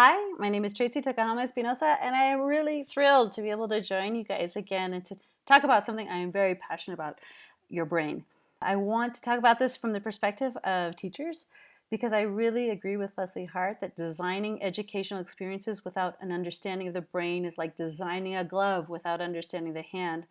Hi, my name is Tracey Tokuhama Espinosa, and I am really thrilled to be able to join you guys again and to talk about something I am very passionate about, your brain. I want to talk about this from the perspective of teachers because I really agree with Leslie Hart that designing educational experiences without an understanding of the brain is like designing a glove without understanding the hand.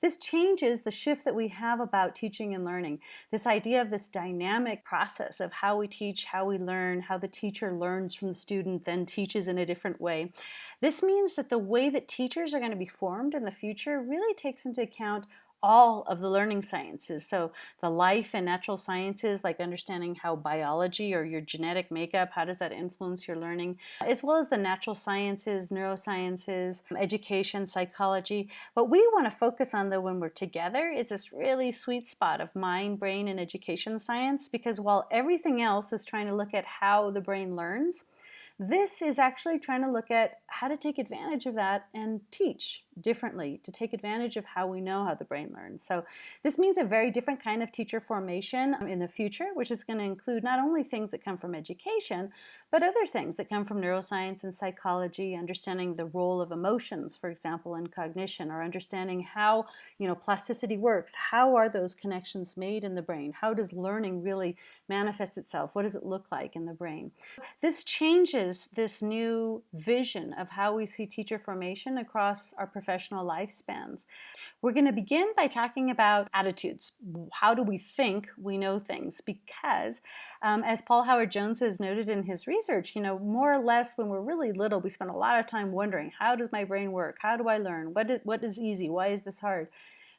This changes the shift that we have about teaching and learning. This idea of this dynamic process of how we teach, how we learn, how the teacher learns from the student, then teaches in a different way. This means that the way that teachers are going to be formed in the future really takes into account all of the learning sciences. So the life and natural sciences, like understanding how biology or your genetic makeup, how does that influence your learning, as well as the natural sciences, neurosciences, education, psychology. What we want to focus on though when we're together is this really sweet spot of mind, brain, and education science because while everything else is trying to look at how the brain learns, this is actually trying to look at how to take advantage of that and teach differently, to take advantage of how we know how the brain learns. So this means a very different kind of teacher formation um, in the future, which is going to include not only things that come from education, but other things that come from neuroscience and psychology, understanding the role of emotions, for example, in cognition, or understanding how you know plasticity works. How are those connections made in the brain? How does learning really manifest itself? What does it look like in the brain? This changes this new vision of how we see teacher formation across our lifespans. We're going to begin by talking about attitudes. How do we think we know things? Because um, as Paul Howard Jones has noted in his research, you know, more or less when we're really little, we spend a lot of time wondering, how does my brain work? How do I learn? What is, what is easy? Why is this hard?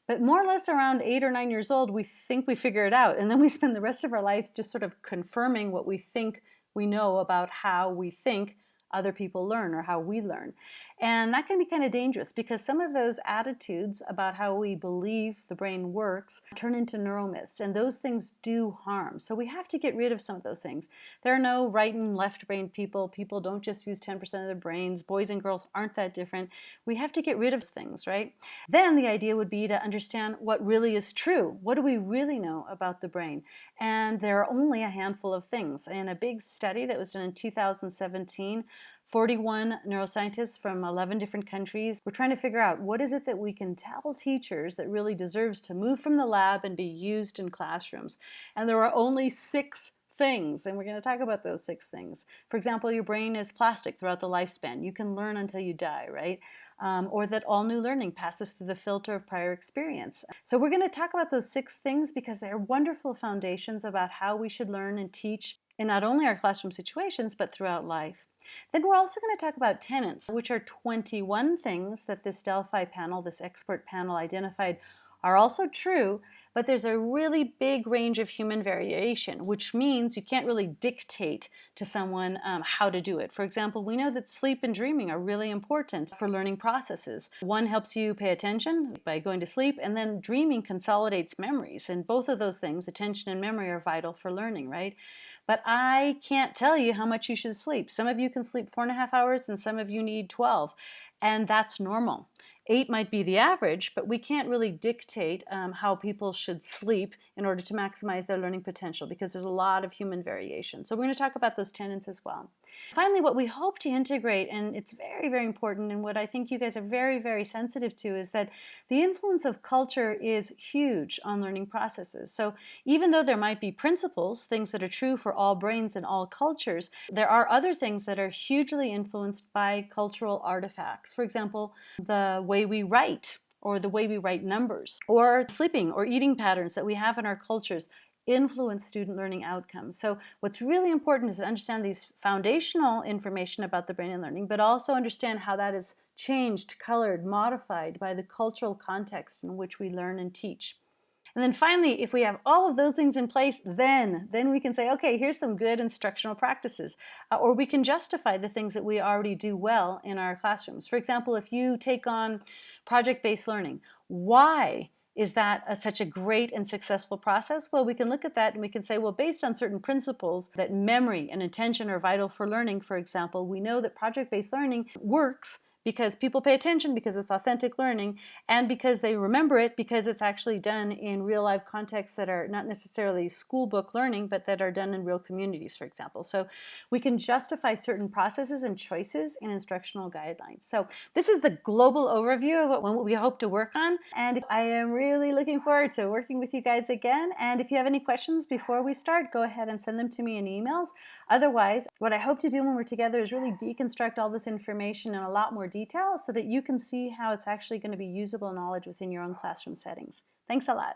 But more or less around eight or nine years old, we think we figure it out. And then we spend the rest of our lives just sort of confirming what we think we know about how we think other people learn or how we learn. And that can be kind of dangerous because some of those attitudes about how we believe the brain works turn into neuromyths and those things do harm. So we have to get rid of some of those things. There are no right and left brain people. People don't just use 10% of their brains. Boys and girls aren't that different. We have to get rid of things, right? Then the idea would be to understand what really is true. What do we really know about the brain? And there are only a handful of things. In a big study that was done in 2017, 41 neuroscientists from 11 different countries. We're trying to figure out what is it that we can tell teachers that really deserves to move from the lab and be used in classrooms. And there are only six things, and we're going to talk about those six things. For example, your brain is plastic throughout the lifespan. You can learn until you die, right? Um, or that all new learning passes through the filter of prior experience. So we're going to talk about those six things because they're wonderful foundations about how we should learn and teach in not only our classroom situations, but throughout life. Then we're also going to talk about tenets, which are 21 things that this Delphi panel, this expert panel identified are also true, but there's a really big range of human variation, which means you can't really dictate to someone um, how to do it. For example, we know that sleep and dreaming are really important for learning processes. One helps you pay attention by going to sleep, and then dreaming consolidates memories. And both of those things, attention and memory, are vital for learning, right? But I can't tell you how much you should sleep. Some of you can sleep four and a half hours and some of you need 12. And that's normal. Eight might be the average, but we can't really dictate um, how people should sleep in order to maximize their learning potential because there's a lot of human variation. So we're going to talk about those tenets as well. Finally, what we hope to integrate, and it's very, very important, and what I think you guys are very, very sensitive to, is that the influence of culture is huge on learning processes. So even though there might be principles, things that are true for all brains and all cultures, there are other things that are hugely influenced by cultural artifacts. For example, the way we write or the way we write numbers, or sleeping or eating patterns that we have in our cultures influence student learning outcomes. So what's really important is to understand these foundational information about the brain and learning, but also understand how that is changed, colored, modified by the cultural context in which we learn and teach. And then finally, if we have all of those things in place, then, then we can say, okay, here's some good instructional practices. Uh, or we can justify the things that we already do well in our classrooms. For example, if you take on project-based learning, why is that a, such a great and successful process? Well, we can look at that and we can say, well, based on certain principles that memory and attention are vital for learning, for example, we know that project-based learning works because people pay attention because it's authentic learning and because they remember it because it's actually done in real life contexts that are not necessarily school book learning but that are done in real communities for example. So we can justify certain processes and choices in instructional guidelines. So this is the global overview of what we hope to work on and I am really looking forward to working with you guys again. And if you have any questions before we start go ahead and send them to me in emails. Otherwise what I hope to do when we're together is really deconstruct all this information in a lot more detail so that you can see how it's actually going to be usable knowledge within your own classroom settings. Thanks a lot.